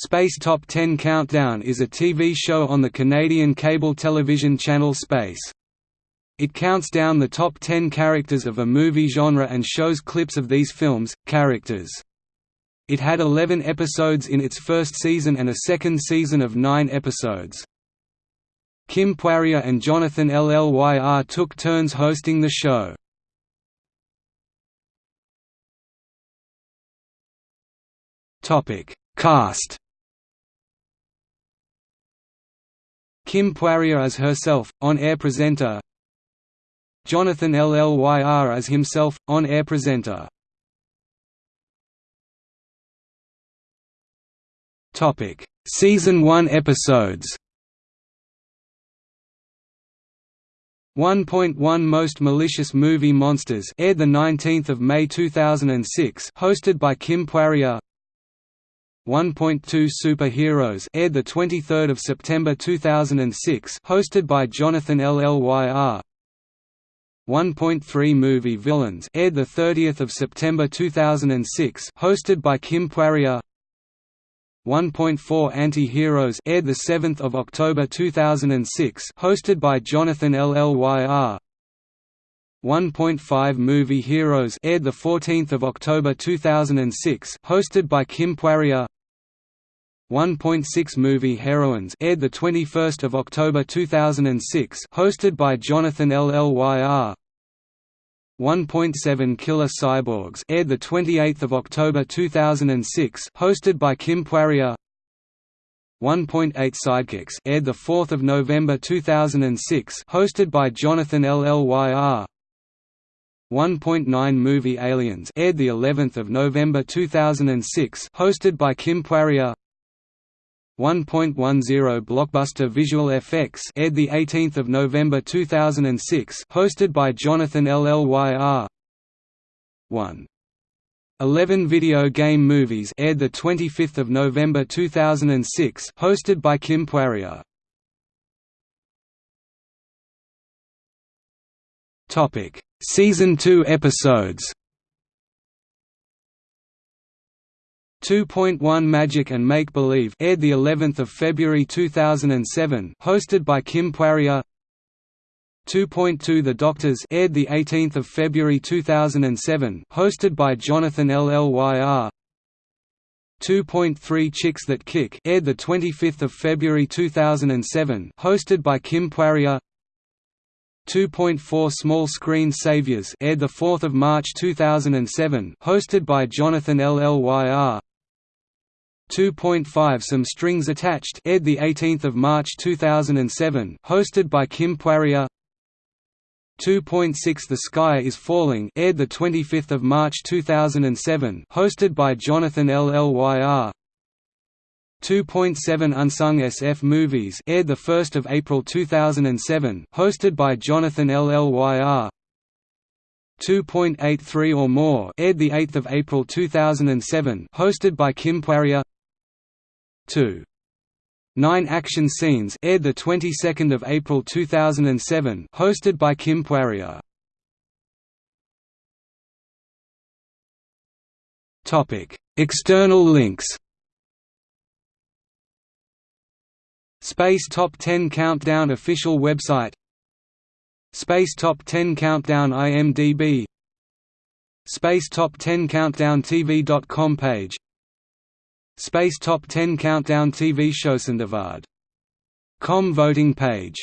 Space Top 10 Countdown is a TV show on the Canadian cable television channel Space. It counts down the top 10 characters of a movie genre and shows clips of these films' characters. It had 11 episodes in its first season and a second season of 9 episodes. Kim Poirier and Jonathan Llyr took turns hosting the show. Cast Kim Poirier as herself, on-air presenter. Jonathan Llyr as himself, on-air presenter. Season 1 episodes. 1.1 Most Malicious Movie Monsters aired the 19th of May 2006 hosted by Kim Poirier 1.2 Superheroes aired the 23rd of September 2006 hosted by Jonathan Llyr 1.3 Movie Villains aired the 30th of September 2006 hosted by Kim Poirier. 1.4 Anti-Heroes aired the 7th of October 2006 hosted by Jonathan Llyr 1.5 Movie Heroes aired the 14th of October 2006 hosted by Kim Poirier 1.6 Movie Heroines aired the 21st of October 2006 hosted by Jonathan Llyr 1.7 Killer Cyborgs aired the 28th of October 2006 hosted by Kim Poirier. 1.8 Sidekicks aired the 4th of November 2006 hosted by Jonathan Llyr 1.9 Movie Aliens aired the 11th of November 2006 hosted by Kim Poirier 1.10 Blockbuster Visual Effects aired the 18th of November 2006 hosted by Jonathan Llyr 1 11 Video Game Movies aired the 25th of November 2006 hosted by Kim Poirier. Topic. Season 2 episodes 2.1 Magic and Make Believe aired the 11th of February 2007 hosted by Kim Poirier. 2.2 The Doctors aired the 18th of February 2007 hosted by Jonathan Llyr 2.3 Chicks That Kick aired the 25th of February 2007 hosted by Kim Poirier. 2.4 Small Screen Saviors aired the 4th of March 2007 hosted by Jonathan Llyr 2.5 Some Strings Attached aired the 18th of March 2007 hosted by Kim Poirier. 2.6 The Sky is Falling aired the 25th of March 2007 hosted by Jonathan Llyr 2.7 Unsung SF Movies aired the 1st of April 2007 hosted by Jonathan Llyr 2.83 or more aired the 8th of April 2007 hosted by Kim Poirier 2. Nine Action Scenes aired the 22nd of April 2007, hosted by Kim Poirier. Topic: External links. Space Top 10 Countdown official website. Space Top 10 Countdown IMDb. Space Top 10 Countdown TV.com page Space Top 10 Countdown TV show Com voting page